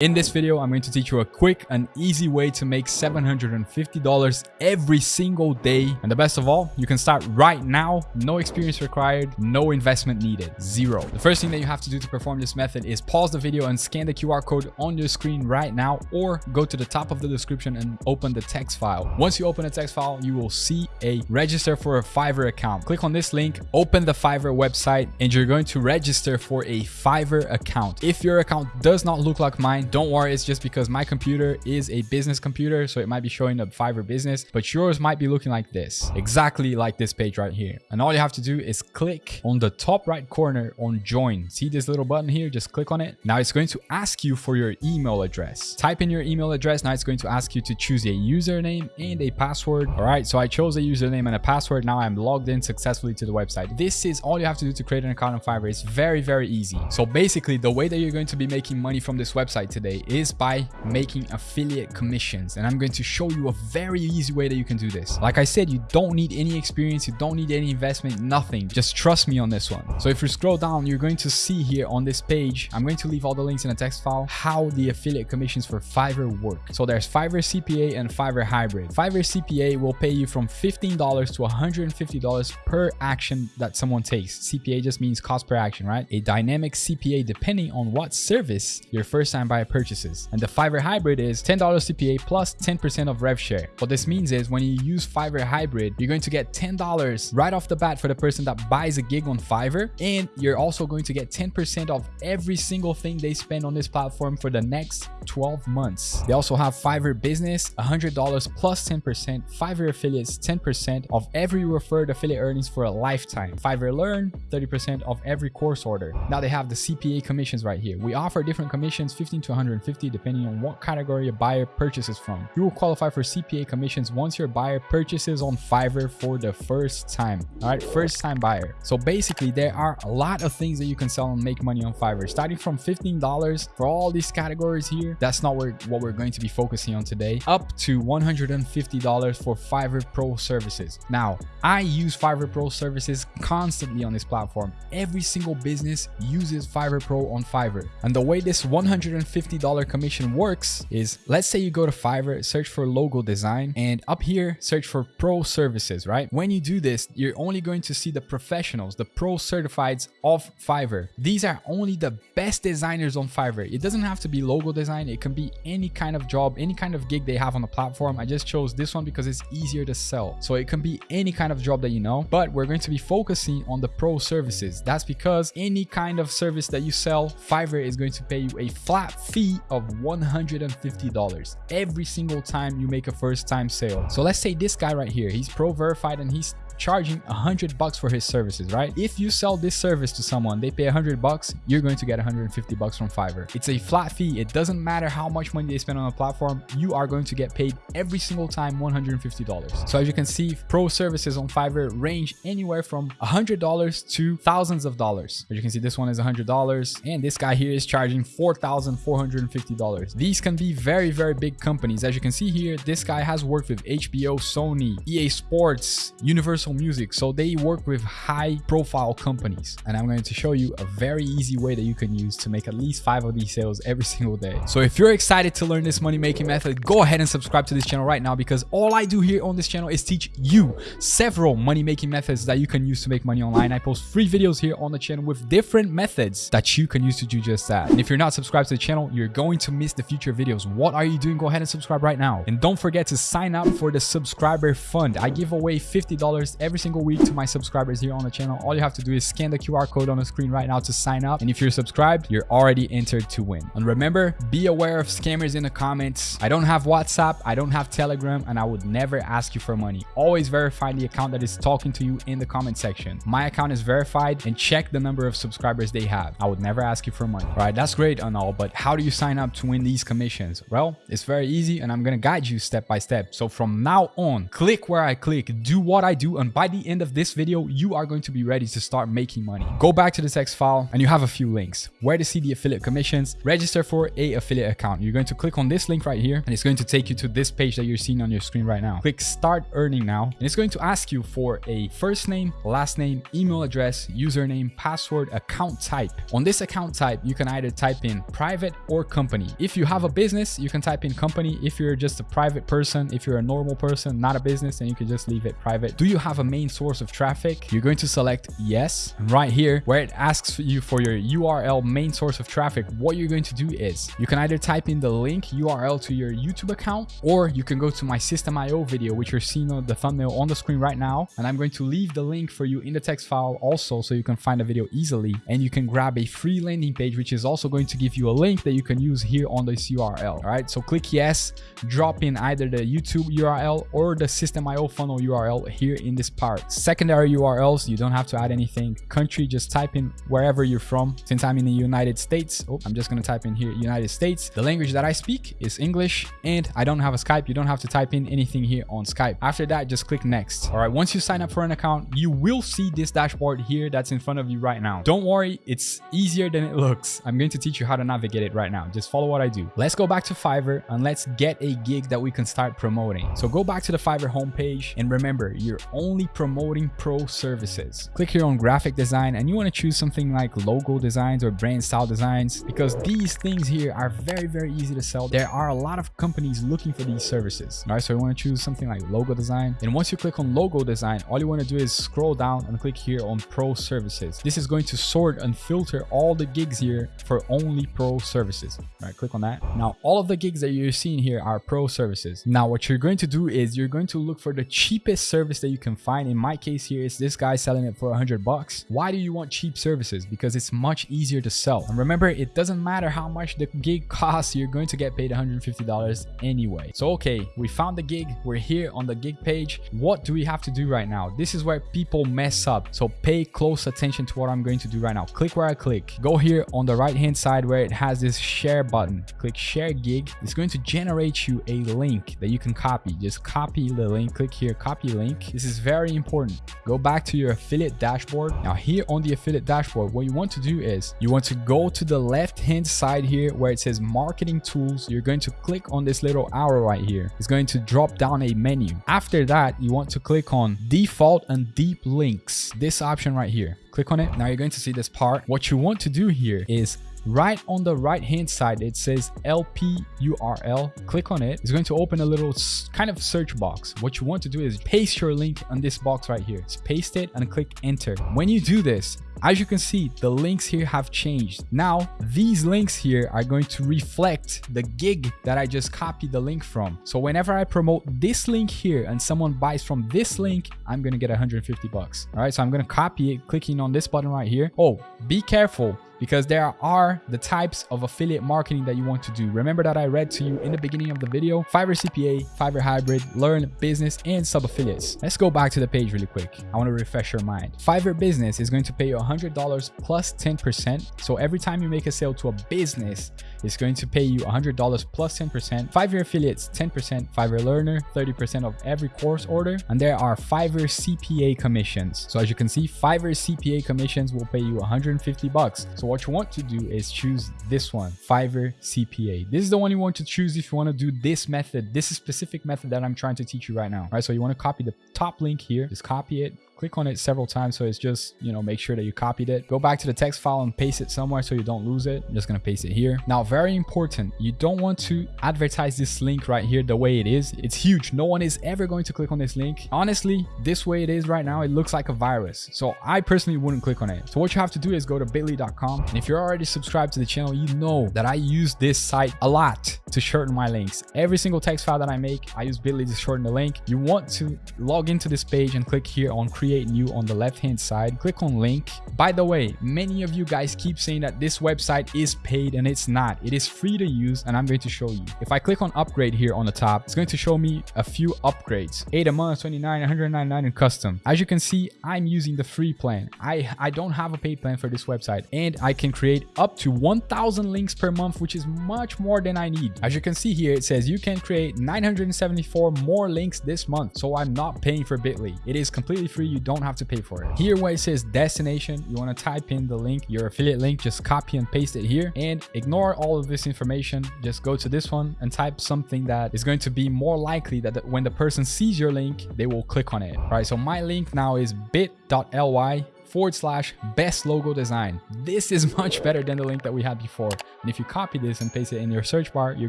In this video, I'm going to teach you a quick and easy way to make $750 every single day. And the best of all, you can start right now, no experience required, no investment needed, zero. The first thing that you have to do to perform this method is pause the video and scan the QR code on your screen right now, or go to the top of the description and open the text file. Once you open a text file, you will see a register for a Fiverr account. Click on this link, open the Fiverr website, and you're going to register for a Fiverr account. If your account does not look like mine, don't worry, it's just because my computer is a business computer, so it might be showing up Fiverr business, but yours might be looking like this, exactly like this page right here. And all you have to do is click on the top right corner on join. See this little button here? Just click on it. Now it's going to ask you for your email address. Type in your email address. Now it's going to ask you to choose a username and a password. All right, so I chose a username and a password. Now I'm logged in successfully to the website. This is all you have to do to create an account on Fiverr. It's very, very easy. So basically the way that you're going to be making money from this website today is by making affiliate commissions. And I'm going to show you a very easy way that you can do this. Like I said, you don't need any experience. You don't need any investment, nothing. Just trust me on this one. So if you scroll down, you're going to see here on this page, I'm going to leave all the links in a text file, how the affiliate commissions for Fiverr work. So there's Fiverr CPA and Fiverr Hybrid. Fiverr CPA will pay you from $15 to $150 per action that someone takes. CPA just means cost per action, right? A dynamic CPA depending on what service your first time buyer purchases. And the Fiverr Hybrid is $10 CPA plus 10% of rev share. What this means is when you use Fiverr Hybrid, you're going to get $10 right off the bat for the person that buys a gig on Fiverr. And you're also going to get 10% of every single thing they spend on this platform for the next 12 months. They also have Fiverr Business, $100 plus 10%, Fiverr Affiliates, 10% of every referred affiliate earnings for a lifetime. Fiverr Learn, 30% of every course order. Now they have the CPA commissions right here. We offer different commissions, 15 to 150, depending on what category a buyer purchases from. You will qualify for CPA commissions once your buyer purchases on Fiverr for the first time. All right, first time buyer. So basically, there are a lot of things that you can sell and make money on Fiverr, starting from $15 for all these categories here. That's not what we're going to be focusing on today, up to $150 for Fiverr Pro services. Now, I use Fiverr Pro services constantly on this platform. Every single business uses Fiverr Pro on Fiverr. And the way this $150 commission works is let's say you go to Fiverr, search for logo design, and up here, search for pro services, right? When you do this, you're only going to see the professionals, the pro certifieds of Fiverr. These are only the best designers on Fiverr. It doesn't have to be logo design. It can be any kind of job, any kind of gig they have on the platform. I just chose this one because it's easier to sell. So it can be any kind of job that you know, but we're going to be focusing on the pro services. That's because any kind of service that you sell, Fiverr is going to pay you a flat fee of $150 every single time you make a first time sale. So let's say this guy right here, he's pro verified and he's charging a hundred bucks for his services, right? If you sell this service to someone, they pay a hundred bucks, you're going to get 150 bucks from Fiverr. It's a flat fee. It doesn't matter how much money they spend on a platform, you are going to get paid every single time $150. So as you can see, pro services on Fiverr range anywhere from $100 to thousands of dollars. As you can see, this one is $100 and this guy here is charging $4,450. These can be very, very big companies. As you can see here, this guy has worked with HBO, Sony, EA Sports, Universal Music. So they work with high profile companies. And I'm going to show you a very easy way that you can use to make at least five of these sales every single day. So if you're excited to learn this money making method, go ahead and subscribe to this channel right now because all I do here on this channel is teach you several money making methods that you can use to make money online. I post free videos here on the channel with different methods that you can use to do just that. And if you're not subscribed to the channel, you're going to miss the future videos. What are you doing? Go ahead and subscribe right now. And don't forget to sign up for the subscriber fund. I give away $50 every single week to my subscribers here on the channel. All you have to do is scan the QR code on the screen right now to sign up. And if you're subscribed, you're already entered to win. And remember, be aware of scammers in the comments. I don't have WhatsApp, I don't have Telegram, and I would never ask you for money. Always verify the account that is talking to you in the comment section. My account is verified and check the number of subscribers they have. I would never ask you for money. All right, that's great and all, but how do you sign up to win these commissions? Well, it's very easy and I'm gonna guide you step by step. So from now on, click where I click, do what I do, and and by the end of this video, you are going to be ready to start making money. Go back to the text file and you have a few links. Where to see the affiliate commissions, register for a affiliate account. You're going to click on this link right here and it's going to take you to this page that you're seeing on your screen right now. Click start earning now and it's going to ask you for a first name, last name, email address, username, password, account type. On this account type, you can either type in private or company. If you have a business, you can type in company. If you're just a private person, if you're a normal person, not a business, then you can just leave it private. Do you have a main source of traffic? You're going to select yes. Right here, where it asks you for your URL main source of traffic, what you're going to do is you can either type in the link URL to your YouTube account, or you can go to my Systeme.io video, which you're seeing on the thumbnail on the screen right now. And I'm going to leave the link for you in the text file also, so you can find the video easily. And you can grab a free landing page, which is also going to give you a link that you can use here on this URL. All right, so click yes, drop in either the YouTube URL or the Systeme.io funnel URL here in part. Secondary URLs, you don't have to add anything. Country, just type in wherever you're from. Since I'm in the United States, oh, I'm just gonna type in here United States. The language that I speak is English and I don't have a Skype. You don't have to type in anything here on Skype. After that, just click next. All right, once you sign up for an account, you will see this dashboard here that's in front of you right now. Don't worry, it's easier than it looks. I'm going to teach you how to navigate it right now. Just follow what I do. Let's go back to Fiverr and let's get a gig that we can start promoting. So go back to the Fiverr homepage and remember, you're only promoting pro services. Click here on graphic design and you want to choose something like logo designs or brand style designs because these things here are very, very easy to sell. There are a lot of companies looking for these services. All right, so you want to choose something like logo design. And once you click on logo design, all you want to do is scroll down and click here on pro services. This is going to sort and filter all the gigs here for only pro services. All right, click on that. Now, all of the gigs that you're seeing here are pro services. Now, what you're going to do is you're going to look for the cheapest service that you can find. In my case here, is this guy selling it for 100 bucks. Why do you want cheap services? Because it's much easier to sell. And remember, it doesn't matter how much the gig costs, you're going to get paid $150 anyway. So, okay, we found the gig. We're here on the gig page. What do we have to do right now? This is where people mess up. So pay close attention to what I'm going to do right now. Click where I click. Go here on the right hand side where it has this share button. Click share gig. It's going to generate you a link that you can copy. Just copy the link. Click here, copy link. This is very important. Go back to your affiliate dashboard. Now here on the affiliate dashboard, what you want to do is you want to go to the left hand side here where it says marketing tools. You're going to click on this little arrow right here. It's going to drop down a menu. After that, you want to click on default and deep links. This option right here. Click on it. Now you're going to see this part. What you want to do here is right on the right hand side it says lp url click on it it's going to open a little kind of search box what you want to do is paste your link on this box right here just paste it and click enter when you do this as you can see, the links here have changed. Now, these links here are going to reflect the gig that I just copied the link from. So whenever I promote this link here and someone buys from this link, I'm going to get 150 bucks. All right, so I'm going to copy it, clicking on this button right here. Oh, be careful because there are the types of affiliate marketing that you want to do. Remember that I read to you in the beginning of the video, Fiverr CPA, Fiverr Hybrid, Learn Business, and Sub-Affiliates. Let's go back to the page really quick. I want to refresh your mind. Fiverr Business is going to pay you $100 plus 10%. So every time you make a sale to a business, it's going to pay you $100 plus 10%. Fiverr Affiliates, 10%. Fiverr Learner, 30% of every course order. And there are Fiverr CPA commissions. So as you can see, Fiverr CPA commissions will pay you 150 bucks. So what you want to do is choose this one, Fiverr CPA. This is the one you want to choose if you want to do this method, this is specific method that I'm trying to teach you right now. Right, so you want to copy the top link here, just copy it, click on it several times so it's just you know make sure that you copied it. Go back to the text file and paste it somewhere so you don't lose it. I'm just gonna paste it here. Now very important you don't want to advertise this link right here the way it is. It's huge. No one is ever going to click on this link. Honestly this way it is right now it looks like a virus. So i personally wouldn't click on it. So what you have to do is go to bit.ly.com and if you're already subscribed to the channel you know that i use this site a lot to shorten my links. Every single text file that i make i use bitly to shorten the link. You want to log into this page and click here on create create new on the left hand side. Click on link. By the way many of you guys keep saying that this website is paid and it's not. It is free to use and i'm going to show you. If i click on upgrade here on the top it's going to show me a few upgrades. 8 a month 29 199 and custom. As you can see i'm using the free plan. I i don't have a paid plan for this website and i can create up to 1000 links per month which is much more than i need. As you can see here, it says you can create 974 more links this month. So I'm not paying for Bitly. It is completely free. You don't have to pay for it. Here where it says destination, you want to type in the link, your affiliate link, just copy and paste it here and ignore all of this information. Just go to this one and type something that is going to be more likely that when the person sees your link, they will click on it. All right. So my link now is bit.ly forward slash best logo design. This is much better than the link that we had before. And if you copy this and paste it in your search bar, you're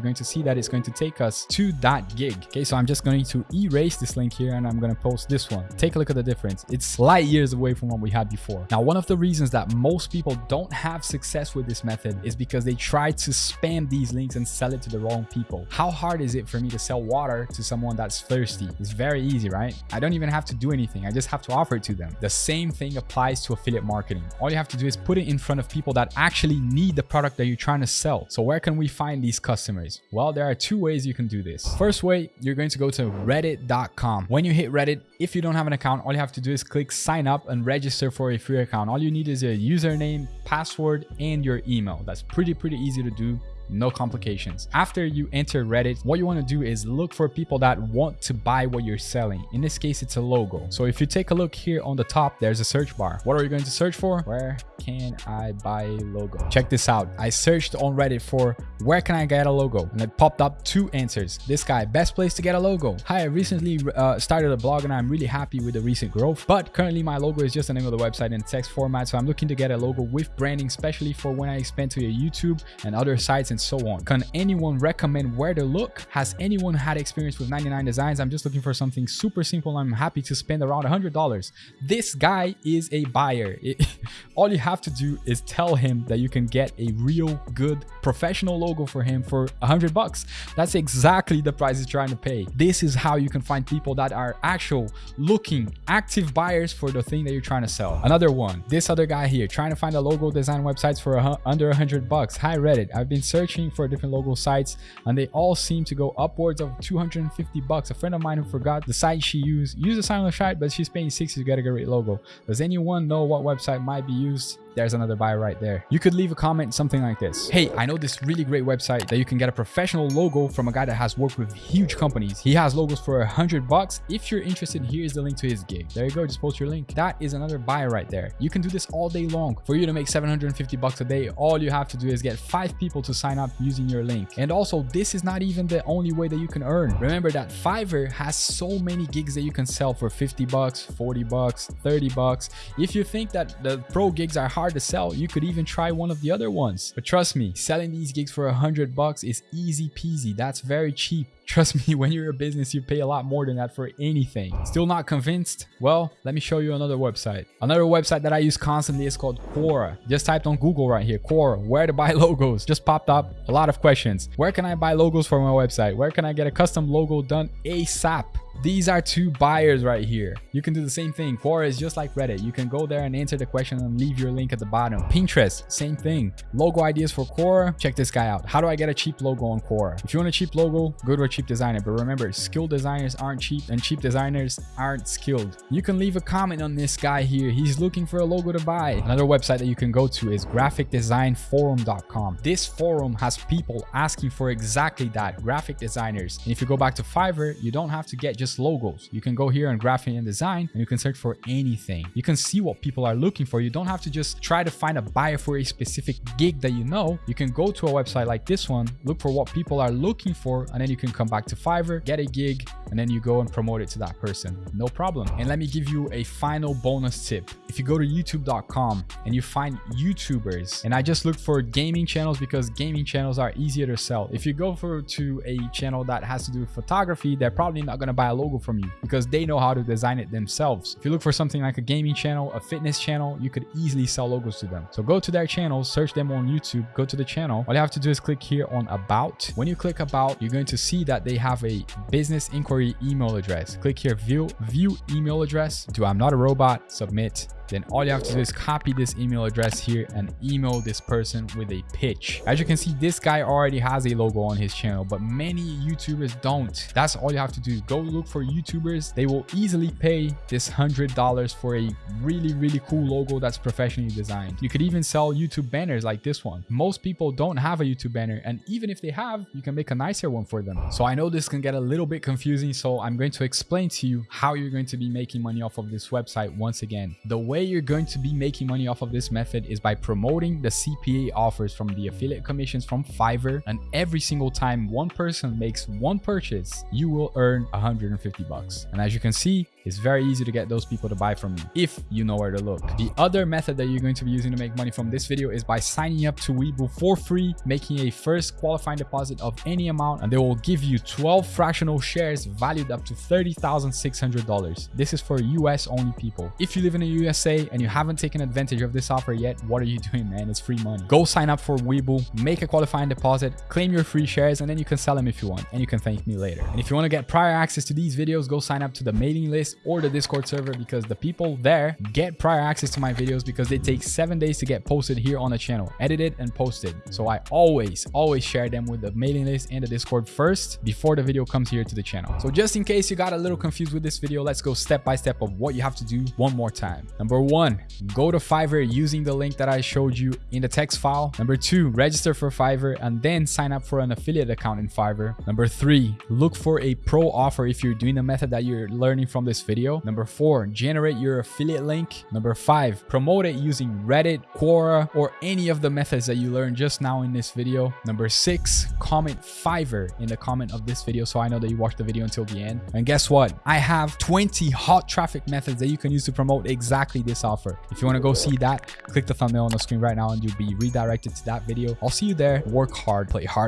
going to see that it's going to take us to that gig. Okay, so I'm just going to erase this link here and I'm going to post this one. Take a look at the difference. It's light years away from what we had before. Now, one of the reasons that most people don't have success with this method is because they try to spam these links and sell it to the wrong people. How hard is it for me to sell water to someone that's thirsty? It's very easy, right? I don't even have to do anything. I just have to offer it to them. The same thing applies to affiliate marketing. All you have to do is put it in front of people that actually need the product that you're trying to sell. So where can we find these customers? Well, there are two ways you can do this. First way, you're going to go to reddit.com. When you hit Reddit, if you don't have an account, all you have to do is click sign up and register for a free account. All you need is a username, password, and your email. That's pretty, pretty easy to do no complications. After you enter Reddit, what you want to do is look for people that want to buy what you're selling. In this case, it's a logo. So if you take a look here on the top, there's a search bar. What are you going to search for? Where can I buy a logo? Check this out. I searched on Reddit for where can I get a logo? And it popped up two answers. This guy, best place to get a logo. Hi, I recently uh, started a blog and I'm really happy with the recent growth, but currently my logo is just the name of the website in text format. So I'm looking to get a logo with branding, especially for when I expand to your YouTube and other sites and and so on. Can anyone recommend where to look? Has anyone had experience with 99 designs? I'm just looking for something super simple. I'm happy to spend around $100. This guy is a buyer. It, all you have to do is tell him that you can get a real good professional logo for him for 100 bucks. That's exactly the price he's trying to pay. This is how you can find people that are actual looking active buyers for the thing that you're trying to sell. Another one, this other guy here trying to find a logo design websites for a, under 100 bucks. Hi Reddit. I've been searching searching for different logo sites and they all seem to go upwards of 250 bucks. A friend of mine who forgot the site she used, used a silent site, but she's paying 60 to get a great logo. Does anyone know what website might be used? There's another buy right there. You could leave a comment something like this. Hey, I know this really great website that you can get a professional logo from a guy that has worked with huge companies. He has logos for a hundred bucks. If you're interested, here's the link to his gig. There you go. Just post your link. That is another buy right there. You can do this all day long. For you to make 750 bucks a day, all you have to do is get five people to sign up using your link. And also, this is not even the only way that you can earn. Remember that Fiverr has so many gigs that you can sell for 50 bucks, 40 bucks, 30 bucks. If you think that the pro gigs are hard hard to sell. You could even try one of the other ones. But trust me, selling these gigs for a hundred bucks is easy peasy. That's very cheap. Trust me, when you're a business, you pay a lot more than that for anything. Still not convinced? Well, let me show you another website. Another website that I use constantly is called Quora. Just typed on Google right here, Quora, where to buy logos. Just popped up a lot of questions. Where can I buy logos for my website? Where can I get a custom logo done ASAP? These are two buyers right here. You can do the same thing. Quora is just like Reddit. You can go there and answer the question and leave your link at the bottom. Pinterest, same thing. Logo ideas for Quora. Check this guy out. How do I get a cheap logo on Quora? If you want a cheap logo, go to a cheap designer. But remember, skilled designers aren't cheap and cheap designers aren't skilled. You can leave a comment on this guy here. He's looking for a logo to buy. Another website that you can go to is graphicdesignforum.com. This forum has people asking for exactly that, graphic designers. And if you go back to Fiverr, you don't have to get just just logos. You can go here and graphic and design and you can search for anything. You can see what people are looking for. You don't have to just try to find a buyer for a specific gig that you know. You can go to a website like this one, look for what people are looking for, and then you can come back to Fiverr, get a gig, and then you go and promote it to that person. No problem. And let me give you a final bonus tip. If you go to youtube.com and you find YouTubers, and I just look for gaming channels because gaming channels are easier to sell. If you go for to a channel that has to do with photography, they're probably not going to buy a logo from you because they know how to design it themselves. If you look for something like a gaming channel, a fitness channel, you could easily sell logos to them. So go to their channels, search them on YouTube, go to the channel. All you have to do is click here on about. When you click about, you're going to see that they have a business inquiry email address. Click here, view, view email address. Do I'm not a robot, submit then all you have to do is copy this email address here and email this person with a pitch. As you can see, this guy already has a logo on his channel, but many YouTubers don't. That's all you have to do. Go look for YouTubers. They will easily pay this $100 for a really, really cool logo that's professionally designed. You could even sell YouTube banners like this one. Most people don't have a YouTube banner, and even if they have, you can make a nicer one for them. So I know this can get a little bit confusing, so I'm going to explain to you how you're going to be making money off of this website once again. The way you're going to be making money off of this method is by promoting the CPA offers from the affiliate commissions from Fiverr. And every single time one person makes one purchase, you will earn 150 bucks. And as you can see, it's very easy to get those people to buy from you if you know where to look. The other method that you're going to be using to make money from this video is by signing up to Webull for free, making a first qualifying deposit of any amount, and they will give you 12 fractional shares valued up to $30,600. This is for US only people. If you live in the USA and you haven't taken advantage of this offer yet, what are you doing, man? It's free money. Go sign up for Webull, make a qualifying deposit, claim your free shares, and then you can sell them if you want, and you can thank me later. And if you want to get prior access to these videos, go sign up to the mailing list or the Discord server because the people there get prior access to my videos because they take seven days to get posted here on the channel, edited and posted. So I always, always share them with the mailing list and the Discord first before the video comes here to the channel. So just in case you got a little confused with this video, let's go step by step of what you have to do one more time. Number one, go to Fiverr using the link that I showed you in the text file. Number two, register for Fiverr and then sign up for an affiliate account in Fiverr. Number three, look for a pro offer if you're doing the method that you're learning from this video. Number four, generate your affiliate link. Number five, promote it using Reddit, Quora, or any of the methods that you learned just now in this video. Number six, comment Fiverr in the comment of this video so I know that you watched the video until the end. And guess what? I have 20 hot traffic methods that you can use to promote exactly this offer. If you want to go see that, click the thumbnail on the screen right now and you'll be redirected to that video. I'll see you there. Work hard, play hard.